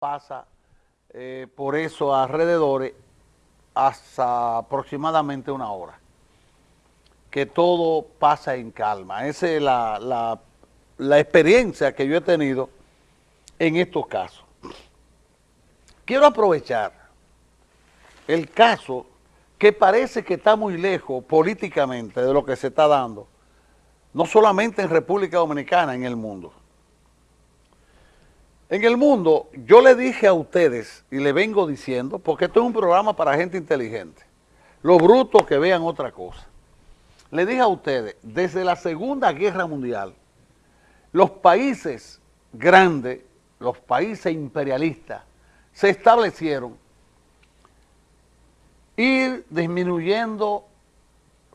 pasa eh, por eso alrededores hasta aproximadamente una hora. Que todo pasa en calma. Esa es la, la experiencia que yo he tenido en estos casos. Quiero aprovechar el caso que parece que está muy lejos políticamente de lo que se está dando, no solamente en República Dominicana, en el mundo. En el mundo, yo le dije a ustedes, y le vengo diciendo, porque esto es un programa para gente inteligente, los brutos que vean otra cosa. Le dije a ustedes, desde la Segunda Guerra Mundial, los países grandes, los países imperialistas, se establecieron ir disminuyendo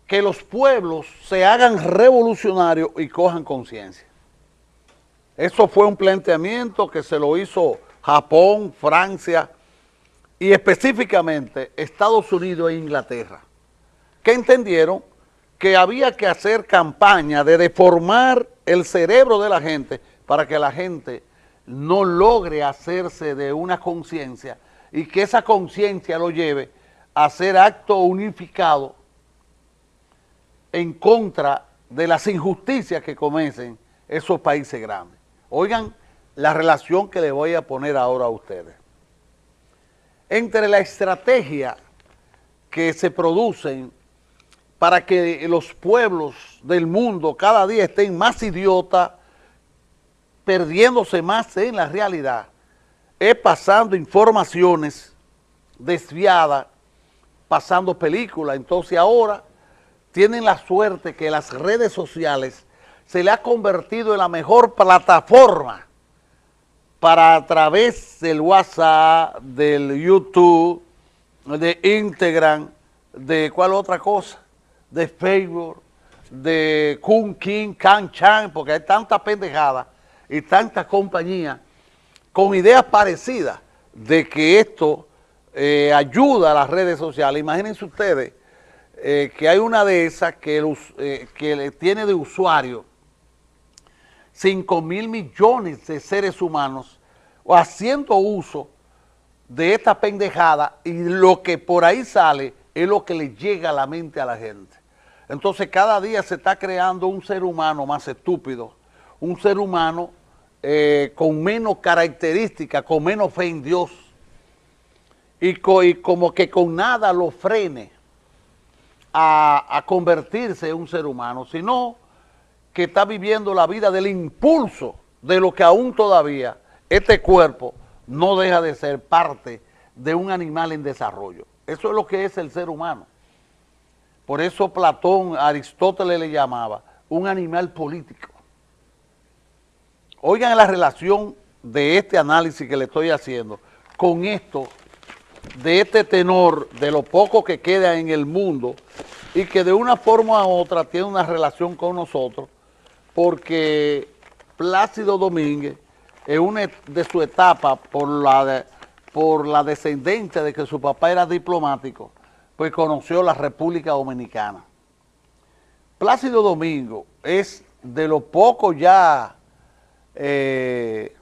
que los pueblos se hagan revolucionarios y cojan conciencia. Eso fue un planteamiento que se lo hizo Japón, Francia y específicamente Estados Unidos e Inglaterra, que entendieron que había que hacer campaña de deformar el cerebro de la gente para que la gente no logre hacerse de una conciencia y que esa conciencia lo lleve a hacer acto unificado en contra de las injusticias que cometen esos países grandes. Oigan la relación que le voy a poner ahora a ustedes. Entre la estrategia que se producen para que los pueblos del mundo cada día estén más idiotas, perdiéndose más en la realidad, es pasando informaciones desviadas, pasando películas. Entonces ahora tienen la suerte que las redes sociales se le ha convertido en la mejor plataforma para a través del WhatsApp, del YouTube, de Instagram, de cuál otra cosa, de Facebook, de Kun King, Kan Chan, porque hay tanta pendejada y tanta compañía con ideas parecidas de que esto eh, ayuda a las redes sociales. Imagínense ustedes eh, que hay una de esas que, eh, que tiene de usuario 5 mil millones de seres humanos haciendo uso de esta pendejada y lo que por ahí sale es lo que le llega a la mente a la gente. Entonces cada día se está creando un ser humano más estúpido, un ser humano eh, con menos características, con menos fe en Dios y, como que con nada lo frene a, a convertirse en un ser humano, sino que está viviendo la vida del impulso de lo que aún todavía este cuerpo no deja de ser parte de un animal en desarrollo. Eso es lo que es el ser humano. Por eso Platón, Aristóteles le llamaba un animal político. Oigan la relación de este análisis que le estoy haciendo con esto, de este tenor, de lo poco que queda en el mundo y que de una forma u otra tiene una relación con nosotros porque Plácido Domínguez, en una de su etapa por la, por la descendencia de que su papá era diplomático, pues conoció la República Dominicana. Plácido Domingo es de los pocos ya eh,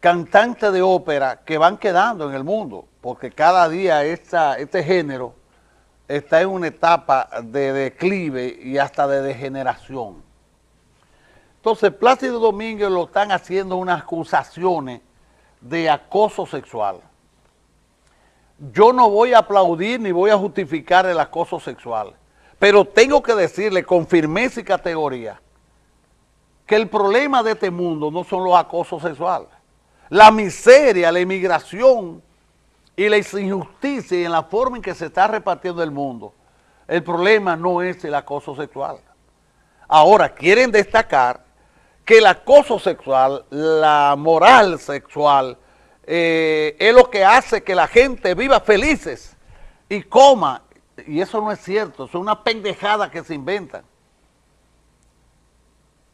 cantantes de ópera que van quedando en el mundo, porque cada día este género está en una etapa de declive y hasta de degeneración. Entonces, Plácido Domínguez lo están haciendo unas acusaciones de acoso sexual. Yo no voy a aplaudir ni voy a justificar el acoso sexual, pero tengo que decirle con firmeza y categoría que el problema de este mundo no son los acosos sexuales. La miseria, la inmigración, y la injusticia en la forma en que se está repartiendo el mundo, el problema no es el acoso sexual. Ahora, quieren destacar que el acoso sexual, la moral sexual, eh, es lo que hace que la gente viva felices y coma, y eso no es cierto, es una pendejada que se inventan.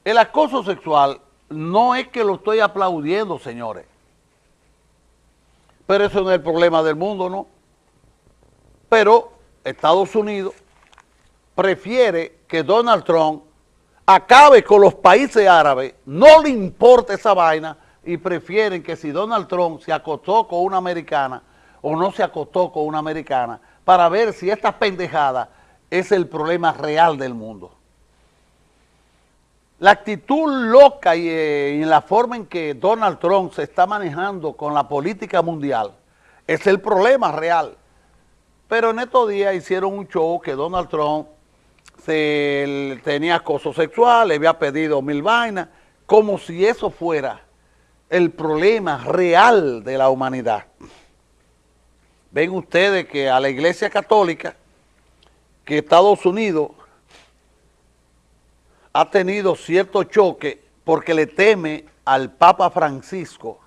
El acoso sexual no es que lo estoy aplaudiendo, señores. Pero eso no es el problema del mundo, ¿no? Pero Estados Unidos prefiere que Donald Trump acabe con los países árabes, no le importa esa vaina, y prefieren que si Donald Trump se acostó con una americana o no se acostó con una americana, para ver si esta pendejada es el problema real del mundo. La actitud loca y, eh, la forma en que Donald Trump se está manejando con la política mundial es el problema real. Pero en estos días hicieron un show que Donald Trump se, tenía acoso sexual, le había pedido mil vainas, como si eso fuera el problema real de la humanidad. Ven ustedes que a la Iglesia Católica, que Estados Unidos ha tenido cierto choque porque le teme al Papa Francisco,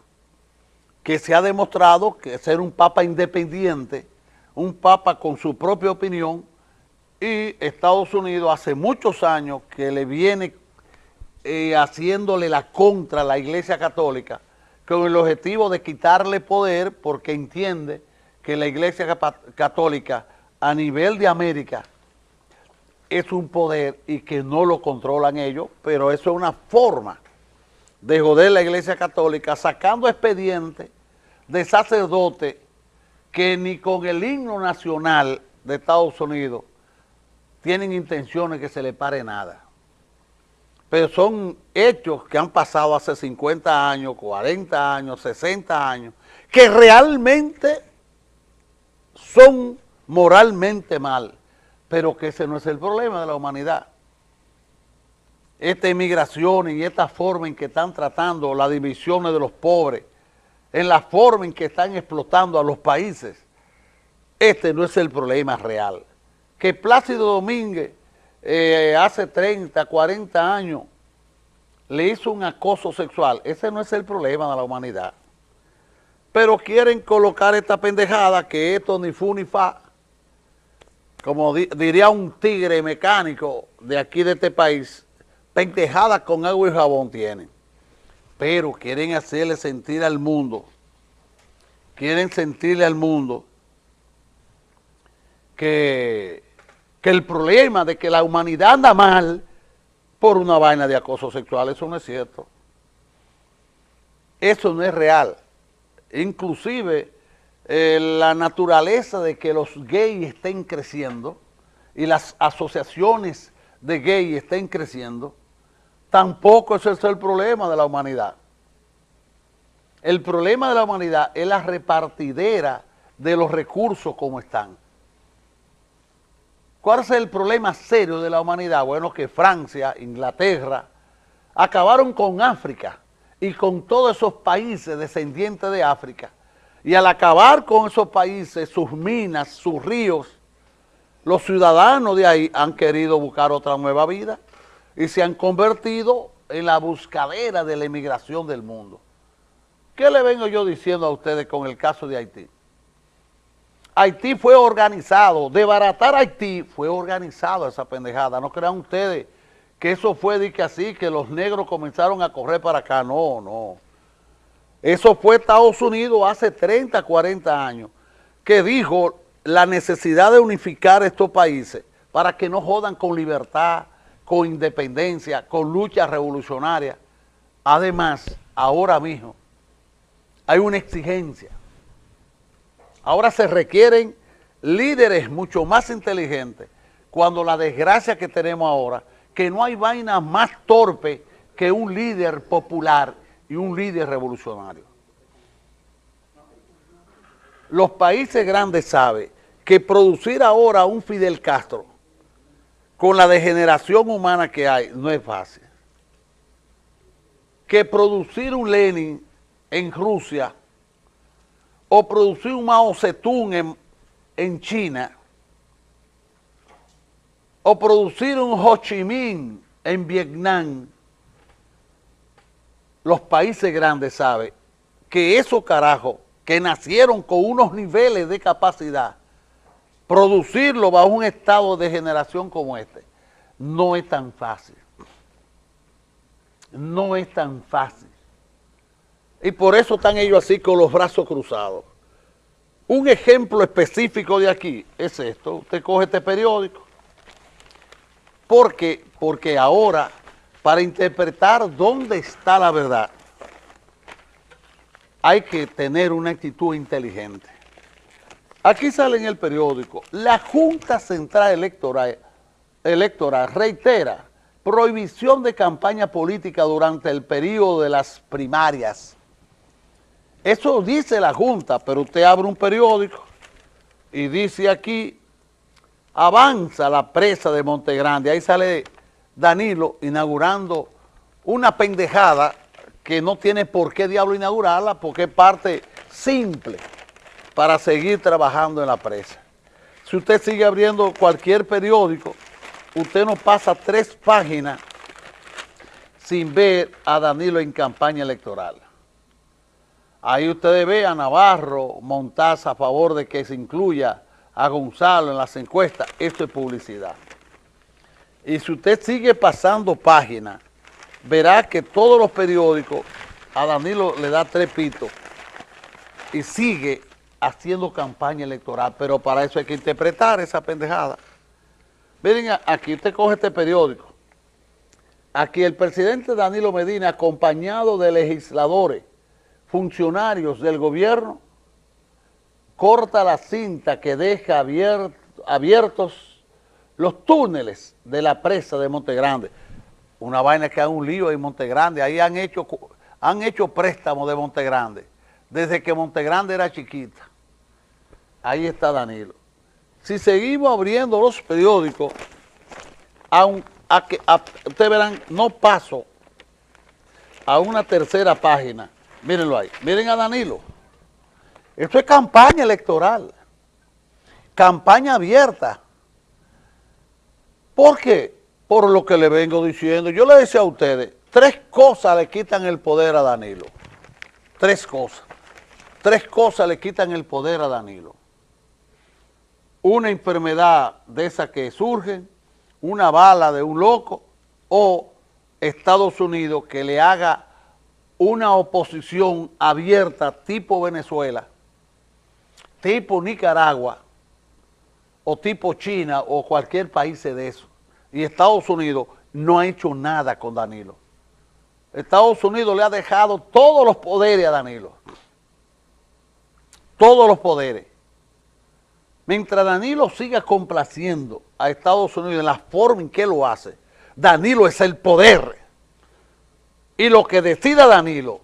que se ha demostrado que ser un Papa independiente, un Papa con su propia opinión, y Estados Unidos hace muchos años que le viene eh, haciéndole la contra a la Iglesia Católica, con el objetivo de quitarle poder porque entiende que la Iglesia Católica a nivel de América es un poder y que no lo controlan ellos, pero eso es una forma de joder la Iglesia Católica sacando expedientes de sacerdotes que ni con el himno nacional de Estados Unidos tienen intenciones que se le pare nada. Pero son hechos que han pasado hace 50 años, 40 años, 60 años, que realmente son moralmente mal pero que ese no es el problema de la humanidad. Esta inmigración y esta forma en que están tratando las divisiones de los pobres, en la forma en que están explotando a los países, este no es el problema real. Que Plácido Domínguez eh, hace 30, 40 años le hizo un acoso sexual, ese no es el problema de la humanidad. Pero quieren colocar esta pendejada que esto ni fu ni fa, como diría un tigre mecánico de aquí de este país, pentejadas con agua y jabón tienen. Pero quieren hacerle sentir al mundo, quieren sentirle al mundo que, que el problema de que la humanidad anda mal por una vaina de acoso sexual, eso no es cierto. Eso no es real. Inclusive eh, la naturaleza de que los gays estén creciendo y las asociaciones de gays estén creciendo, tampoco es el problema de la humanidad. El problema de la humanidad es la repartidera de los recursos como están. ¿Cuál es el problema serio de la humanidad? Bueno, que Francia, Inglaterra, acabaron con África y con todos esos países descendientes de África, y al acabar con esos países, sus minas, sus ríos, los ciudadanos de ahí han querido buscar otra nueva vida y se han convertido en la buscadera de la emigración del mundo. ¿Qué le vengo yo diciendo a ustedes con el caso de Haití? Haití fue organizado, desbaratar Haití fue organizado esa pendejada. No crean ustedes que eso fue de que así, que los negros comenzaron a correr para acá. No, no. Eso fue Estados Unidos hace 30, 40 años, que dijo la necesidad de unificar estos países para que no jodan con libertad, con independencia, con lucha revolucionaria. Además, ahora mismo, hay una exigencia. Ahora se requieren líderes mucho más inteligentes cuando la desgracia que tenemos ahora, que no hay vaina más torpe que un líder popular y un líder revolucionario. Los países grandes saben que producir ahora un Fidel Castro con la degeneración humana que hay no es fácil. Que producir un Lenin en Rusia o producir un Mao Zedong en, en China o producir un Ho Chi Minh en Vietnam los países grandes saben que esos carajos que nacieron con unos niveles de capacidad, producirlo bajo un estado de generación como este, no es tan fácil. No es tan fácil. Y por eso están ellos así con los brazos cruzados. Un ejemplo específico de aquí es esto. Usted coge este periódico. ¿Por qué? Porque ahora para interpretar dónde está la verdad, hay que tener una actitud inteligente. Aquí sale en el periódico, la Junta Central Electoral, reitera prohibición de campaña política durante el periodo de las primarias. Eso dice la Junta, pero usted abre un periódico y dice aquí, avanza la presa de Montegrande, ahí sale Danilo inaugurando una pendejada que no tiene por qué diablo inaugurarla porque es parte simple para seguir trabajando en la presa. Si usted sigue abriendo cualquier periódico, usted no pasa tres páginas sin ver a Danilo en campaña electoral. Ahí ustedes ve a Navarro montarse a favor de que se incluya a Gonzalo en las encuestas. Esto es publicidad. Y si usted sigue pasando páginas, verá que todos los periódicos a Danilo le da tres pitos y sigue haciendo campaña electoral, pero para eso hay que interpretar esa pendejada. Miren, aquí usted coge este periódico. Aquí el presidente Danilo Medina, acompañado de legisladores, funcionarios del gobierno, corta la cinta que deja abiertos los túneles de la presa de Montegrande. Una vaina que hay un lío en Montegrande. Ahí han hecho, han hecho préstamos de Montegrande desde que Montegrande era chiquita. Ahí está Danilo. Si seguimos abriendo los periódicos, a, ustedes verán, no paso a una tercera página. Mírenlo ahí. Miren a Danilo. Esto es campaña electoral. Campaña abierta. ¿Por qué? Por lo que le vengo diciendo. Yo le decía a ustedes, tres cosas le quitan el poder a Danilo. Tres cosas. Tres cosas le quitan el poder a Danilo una enfermedad de esa que surgen, una bala de un loco o Estados Unidos que le haga una oposición abierta tipo Venezuela, tipo Nicaragua o tipo China o cualquier país de eso. Y Estados Unidos no ha hecho nada con Danilo. Estados Unidos le ha dejado todos los poderes a Danilo. Todos los poderes. Mientras Danilo siga complaciendo a Estados Unidos en la forma en que lo hace, Danilo es el poder. Y lo que decida Danilo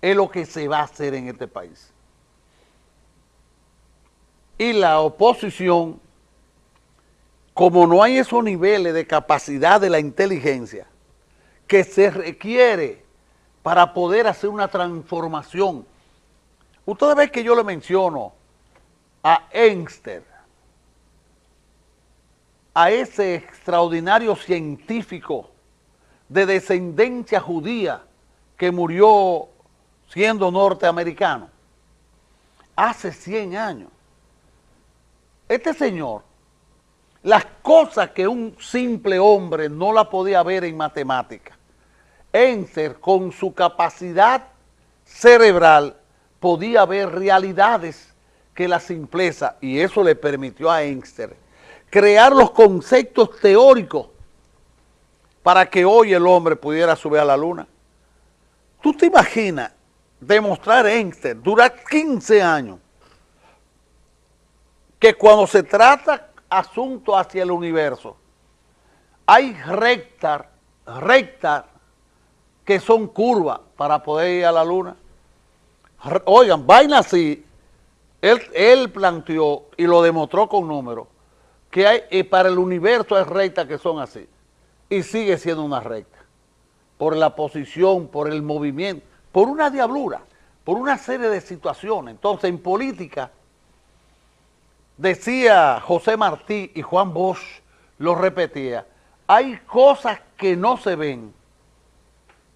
es lo que se va a hacer en este país. Y la oposición, como no hay esos niveles de capacidad de la inteligencia que se requiere para poder hacer una transformación. Ustedes ven que yo le menciono a Einstein, a ese extraordinario científico de descendencia judía que murió siendo norteamericano hace 100 años. Este señor, las cosas que un simple hombre no la podía ver en matemática, Einstein con su capacidad cerebral podía ver realidades que la simpleza, y eso le permitió a Einstein crear los conceptos teóricos para que hoy el hombre pudiera subir a la luna. ¿Tú te imaginas demostrar Einstein, durar 15 años, que cuando se trata asunto hacia el universo, hay rectas, rectas que son curvas para poder ir a la luna? Oigan, vaina así, él, planteó y lo demostró con números que hay, y para el universo hay rectas que son así. Y sigue siendo una recta. Por la posición, por el movimiento, por una diablura, por una serie de situaciones. Entonces, en política, decía José Martí y Juan Bosch, lo repetía, hay cosas que no se ven,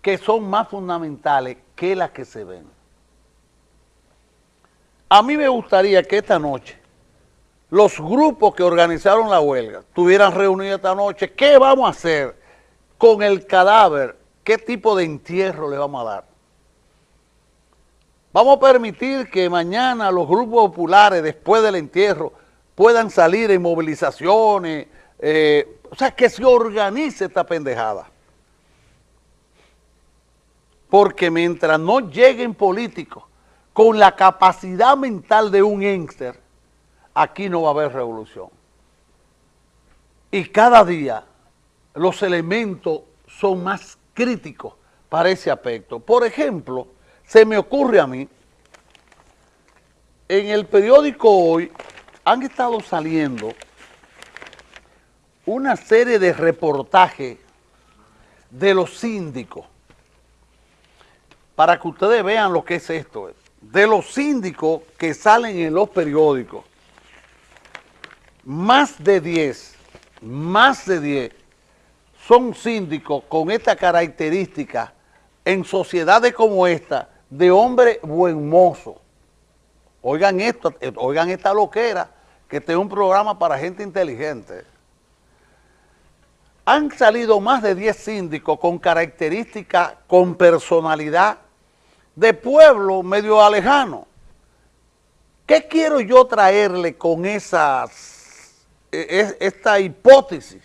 que son más fundamentales que las que se ven. A mí me gustaría que esta noche los grupos que organizaron la huelga tuvieran reunido esta noche. ¿Qué vamos a hacer con el cadáver? ¿Qué tipo de entierro le vamos a dar? Vamos a permitir que mañana los grupos populares, después del entierro, puedan salir en movilizaciones, eh, o sea, que se organice esta pendejada. Porque mientras no lleguen políticos con la capacidad mental de un Inkster, aquí no va a haber revolución. Y cada día los elementos son más críticos para ese aspecto. Por ejemplo, se me ocurre a mí, en el periódico hoy han estado saliendo una serie de reportajes de los síndicos, para que ustedes vean lo que es esto, de los síndicos que salen en los periódicos, más de 10, más de 10 son síndicos con esta característica en sociedades como esta, de hombre buen mozo. Oigan esto, oigan esta loquera, que este es un programa para gente inteligente. Han salido más de 10 síndicos con características, con personalidad de pueblo medio alejano. ¿Qué quiero yo traerle con esas, e, e, esta hipótesis?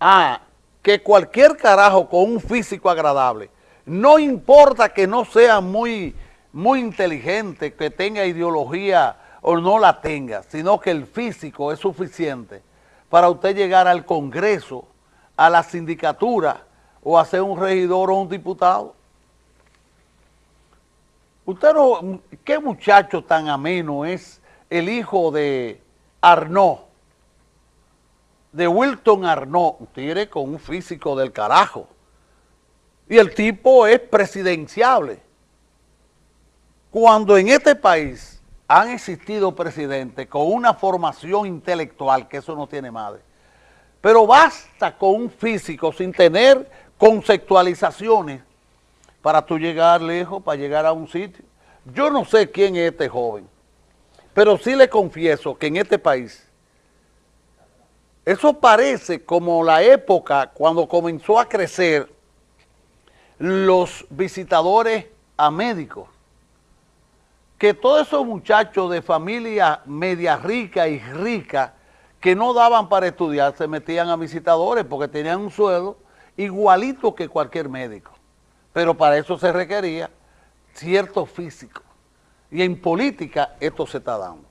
Ah, que cualquier carajo con un físico agradable, no importa que no sea muy, muy inteligente, que tenga ideología o no la tenga, sino que el físico es suficiente para usted llegar al Congreso, a la sindicatura o a ser un regidor o un diputado. Usted no, qué muchacho tan ameno es el hijo de Arnaud, de Wilton Arnaud, un tigre con un físico del carajo. Y el tipo es presidenciable. Cuando en este país han existido presidentes con una formación intelectual, que eso no tiene madre. Pero basta con un físico sin tener conceptualizaciones para tú llegar lejos, para llegar a un sitio. Yo no sé quién es este joven, pero sí le confieso que en este país, eso parece como la época cuando comenzó a crecer los visitadores a médicos que todos esos muchachos de familia media rica y rica que no daban para estudiar se metían a visitadores porque tenían un sueldo igualito que cualquier médico. Pero para eso se requería cierto físico. Y en política esto se está dando.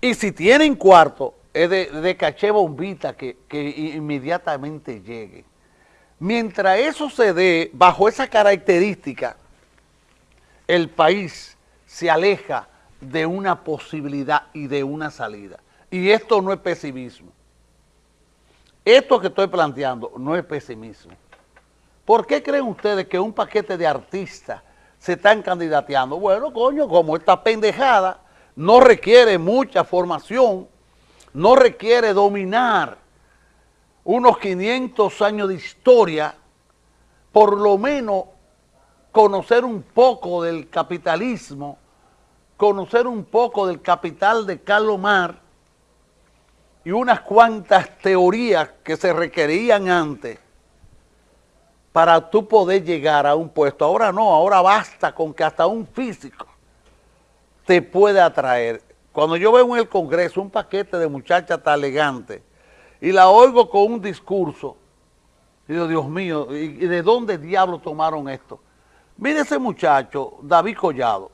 Y si tienen cuarto, es de, caché bombita que, que inmediatamente llegue. Mientras eso se dé bajo esa característica, el país se aleja de una posibilidad y de una salida. Y esto no es pesimismo. Esto que estoy planteando no es pesimismo. ¿Por qué creen ustedes que un paquete de artistas se están candidateando? Bueno, coño, como esta pendejada no requiere mucha formación, no requiere dominar unos 500 años de historia, por lo menos conocer un poco del capitalismo, conocer un poco del capital de Carlos Mar y unas cuantas teorías que se requerían antes para tú poder llegar a un puesto. Ahora no, ahora basta con que hasta un físico te puede atraer. Cuando yo veo en el Congreso un paquete de muchachas tan elegante y la oigo con un discurso, digo, Dios mío, ¿y de dónde diablos tomaron esto? Mire ese muchacho, David Collado.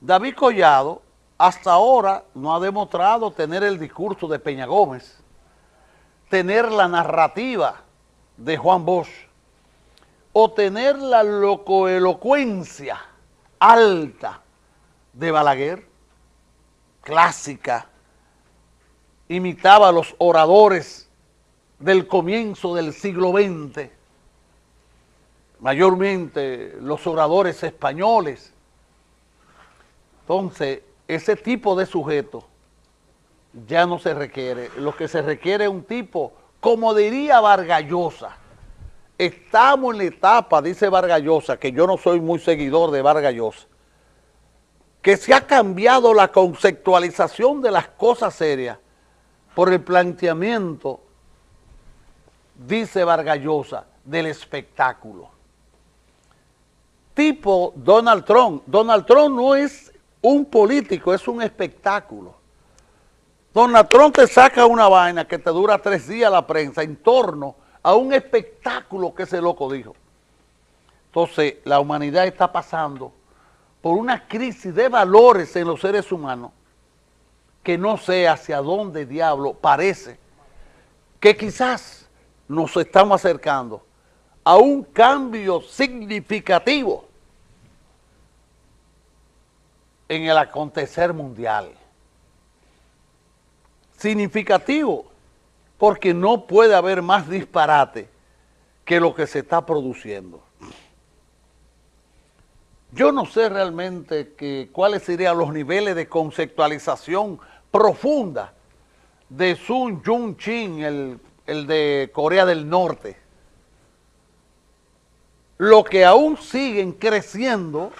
David Collado hasta ahora no ha demostrado tener el discurso de Peña Gómez, tener la narrativa de Juan Bosch, o tener la locoelocuencia alta de Balaguer, clásica, imitaba a los oradores del comienzo del siglo XX, mayormente los oradores españoles. Entonces, ese tipo de sujeto ya no se requiere. Lo que se requiere es un tipo, como diría Vargallosa, estamos en la etapa, dice Vargallosa, que yo no soy muy seguidor de Vargallosa, que se ha cambiado la conceptualización de las cosas serias por el planteamiento, dice Vargallosa, del espectáculo tipo Donald Trump. Donald Trump no es un político, es un espectáculo. Donald Trump te saca una vaina que te dura tres días la prensa en torno a un espectáculo que ese loco dijo. Entonces, la humanidad está pasando por una crisis de valores en los seres humanos que no sé hacia dónde diablo parece que quizás nos estamos acercando a un cambio significativo en el acontecer mundial. Significativo, porque no puede haber más disparate que lo que se está produciendo. Yo no sé realmente cuáles serían los niveles de conceptualización profunda de Sun Jung Chin, el, el de Corea del Norte. Lo que aún siguen creciendo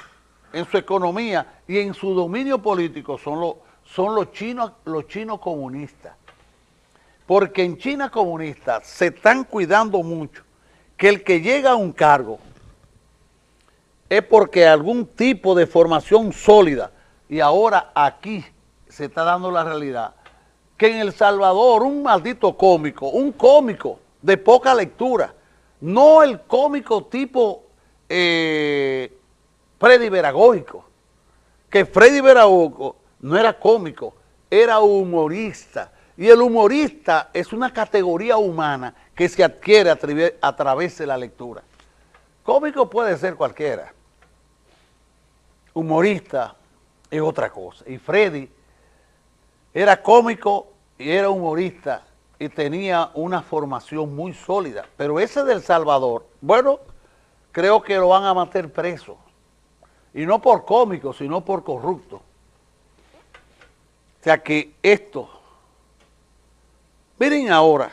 en su economía y en su dominio político son los, son los chinos, los chinos comunistas. Porque en China comunista se están cuidando mucho que el que llega a un cargo es porque algún tipo de formación sólida, y ahora aquí se está dando la realidad, que en El Salvador un maldito cómico, un cómico de poca lectura, no el cómico tipo eh, Freddy Veragóico, que Freddy Veragóico no era cómico, era humorista, y el humorista es una categoría humana que se adquiere a, través de la lectura. Cómico puede ser cualquiera, humorista es otra cosa. Y Freddy era cómico y era humorista y tenía una formación muy sólida. Pero ese del Salvador, bueno, creo que lo van a mantener preso. Y no por cómico, sino por corrupto. O sea que esto, miren ahora,